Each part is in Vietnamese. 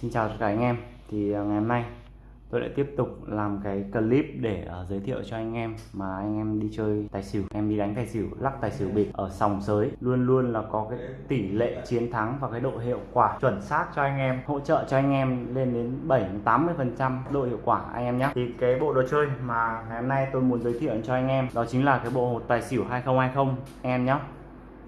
Xin chào tất cả anh em. Thì à, ngày hôm nay tôi lại tiếp tục làm cái clip để uh, giới thiệu cho anh em mà anh em đi chơi tài xỉu. Em đi đánh tài xỉu lắc tài xỉu bịp ở sòng sới. Luôn luôn là có cái tỷ lệ chiến thắng và cái độ hiệu quả chuẩn xác cho anh em hỗ trợ cho anh em lên đến 7 80 phần trăm độ hiệu quả anh em nhé thì cái bộ đồ chơi mà ngày hôm nay tôi muốn giới thiệu cho anh em đó chính là cái bộ hột tài xỉu 2020 anh em nhé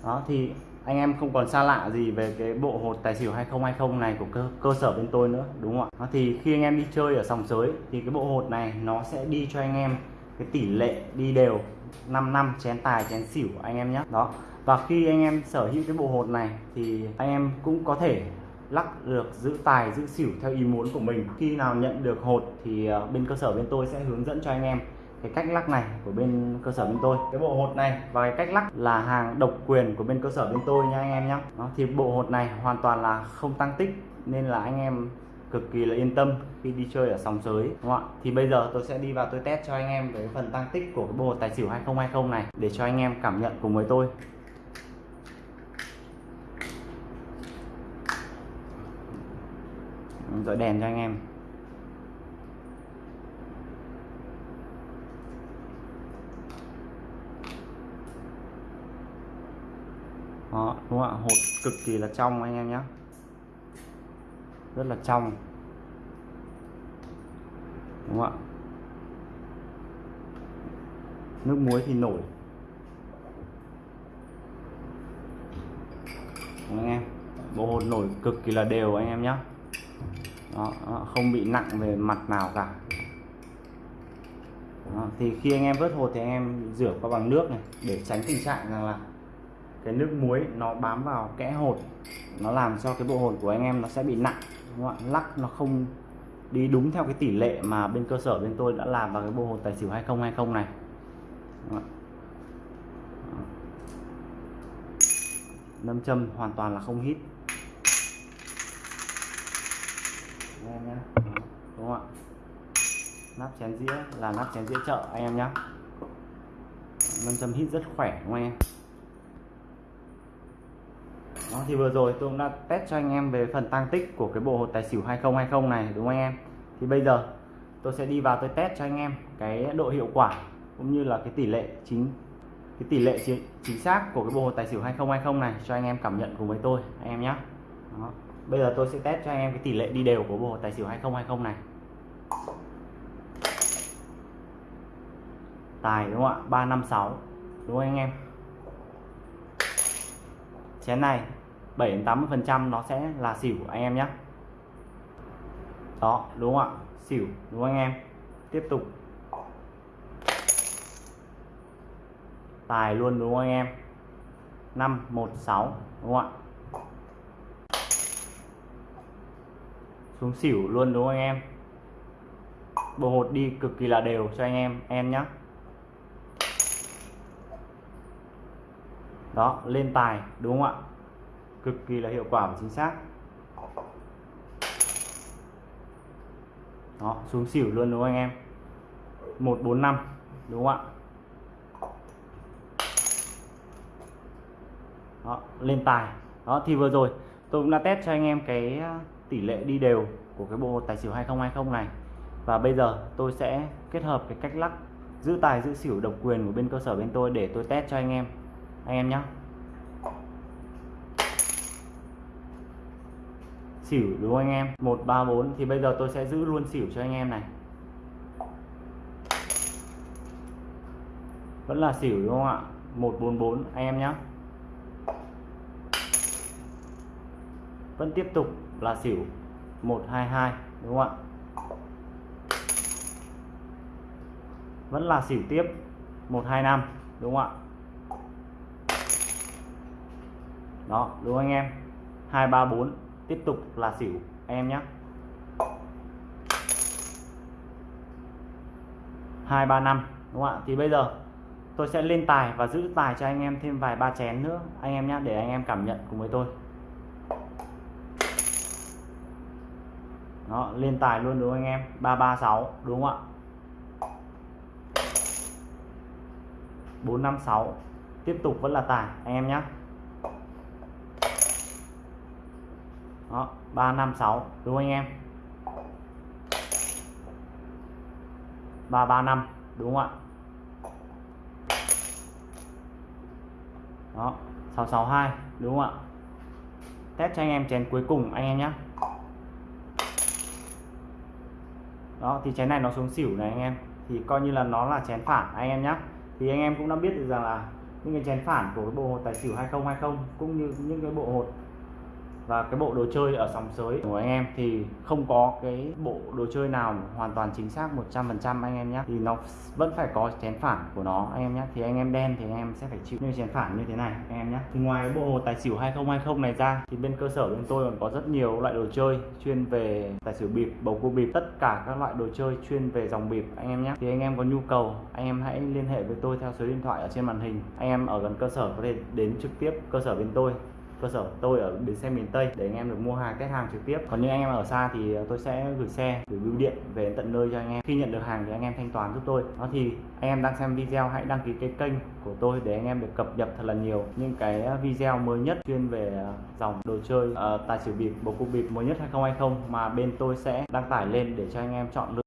đó thì anh em không còn xa lạ gì về cái bộ hột tài xỉu 2020 này của cơ, cơ sở bên tôi nữa đúng không ạ? Thì khi anh em đi chơi ở sòng sới thì cái bộ hột này nó sẽ đi cho anh em cái tỷ lệ đi đều 5 năm chén tài chén xỉu anh em nhé. Đó. Và khi anh em sở hữu cái bộ hột này thì anh em cũng có thể lắc được giữ tài giữ xỉu theo ý muốn của mình. Khi nào nhận được hột thì ờ, bên cơ sở bên tôi sẽ hướng dẫn cho anh em cái cách lắc này của bên cơ sở bên tôi. Cái bộ hột này và cái cách lắc là hàng độc quyền của bên cơ sở bên tôi nha anh em nhé thì bộ hột này hoàn toàn là không tăng tích nên là anh em cực kỳ là yên tâm khi đi chơi ở sòng sới, đúng không ạ? Thì bây giờ tôi sẽ đi vào tôi test cho anh em cái phần tăng tích của cái bộ hột tài xỉu 2020 này để cho anh em cảm nhận cùng với tôi. Dọi đèn cho anh em. Đó đúng không ạ? Hột cực kỳ là trong anh em nhé rất là trong. Đúng không ạ? Nước muối thì nổi. Anh em? Bộ hột nổi cực kỳ là đều anh em nhé đó, không bị nặng về mặt nào cả. Đó, thì khi anh em vớt hột thì anh em rửa qua bằng nước này để tránh tình trạng rằng là cái nước muối nó bám vào kẽ hột, nó làm cho cái bộ hột của anh em nó sẽ bị nặng, đúng không ạ? Lắc nó không đi đúng theo cái tỷ lệ mà bên cơ sở bên tôi đã làm vào cái bộ hột tài xỉu 2020 này. Nâm châm hoàn toàn là không hít. Nhé đúng không ạ? Nắp chén dĩa là nắp chén dĩa chợ, anh em nhé nâm châm hít rất khỏe, đúng không anh em? Đó, thì vừa rồi tôi cũng đã test cho anh em về phần tăng tích của cái bộ hột tài xỉu 2020 này đúng không anh em? Thì bây giờ tôi sẽ đi vào tôi test cho anh em cái độ hiệu quả cũng như là cái tỷ lệ chính cái tỷ lệ chính, chính xác của cái bộ hột tài xỉu 2020 này cho anh em cảm nhận cùng với tôi anh em nhé đó. bây giờ tôi sẽ test cho anh em cái tỷ lệ đi đều của bộ hột tài xỉu 2020 này. Tài đúng không ạ? 356 đúng không anh em? Chén này. 7 đến 80 phần trăm nó sẽ là xỉu anh em nhé. Đó, đúng không ạ? Xỉu, đúng không anh em? Tiếp tục. Tài luôn, đúng không anh em? 516 đúng không ạ? Xuống xỉu luôn, đúng không anh em? Bộ hột đi cực kỳ là đều cho anh em em nhé. Đó, lên tài, đúng không ạ? Cực kỳ là hiệu quả và chính xác. Đó, xuống xỉu luôn đúng không anh em? 145 đúng không ạ? Đó, lên tài. Đó, thì vừa rồi tôi cũng đã test cho anh em cái à, tỷ lệ đi đều của cái bộ tài xỉu 2020 này. Và bây giờ tôi sẽ kết hợp cái cách lắc, giữ tài, giữ xỉu, độc quyền của bên cơ sở bên tôi để tôi test cho anh em. Anh em nhé xỉu, đúng không anh em? 134 thì bây giờ tôi sẽ giữ luôn xỉu cho anh em này. Vẫn là xỉu, đúng không ạ? 144 anh em nhé vẫn tiếp tục là xỉu. 122 đúng không ạ? Vẫn là xỉu tiếp. 125 đúng không ạ? Đó, đúng không anh em? 234 tiếp tục là xỉu, em nhé hai, ba, năm, đúng không ạ? Thì bây giờ tôi sẽ lên tài và giữ tài cho anh em thêm vài ba chén nữa, anh em nhé để anh em cảm nhận cùng với tôi. Đó, lên tài luôn đúng không anh em? 336 đúng không ạ? 456 tiếp tục vẫn là tài, anh em nhé đó 356 đúng không anh em? 335 đúng không ạ? Đó 662 đúng không ạ? Test cho anh em chén cuối cùng anh em nhé đó, thì chén này nó xuống xỉu này anh em. Thì coi như là nó là chén phản anh em nhé thì anh em cũng đã biết được rằng là những cái chén phản của cái bộ hột tài xỉu 2020 cũng như những cái bộ hột và cái bộ đồ chơi ở sòng sới của anh em thì không có cái bộ đồ chơi nào hoàn toàn chính xác 100% anh em nhé. Thì nó vẫn phải có chén phản của nó anh em nhé. Thì anh em đen thì anh em sẽ phải chịu như chén phản như thế này anh em nhé. Thì ngoài cái bộ tài xỉu 2020 này ra, thì bên cơ sở bên tôi còn có rất nhiều loại đồ chơi chuyên về tài xỉu bịp, bầu cua bịp, tất cả các loại đồ chơi chuyên về dòng bịp anh em nhé. Thì anh em có nhu cầu, anh em hãy liên hệ với tôi theo số điện thoại ở trên màn hình. Anh em ở gần cơ sở có thể đến trực tiếp cơ sở bên tôi cơ sở tôi ở bến xe miền Tây để anh em được mua hàng test hàng trực tiếp. Còn những anh em ở xa thì tôi sẽ gửi xe gửi bưu điện về tận nơi cho anh em. Khi nhận được hàng thì anh em thanh toán giúp tôi. Đó thì anh em đang xem video hãy đăng ký cái kênh của tôi để anh em được cập nhật thật là nhiều những cái video mới nhất chuyên về ờ, dòng đồ chơi uh, tài xỉu bịp bầu cục bịp mới nhất 2020 mà bên tôi sẽ đăng tải lên để cho anh em chọn lựa.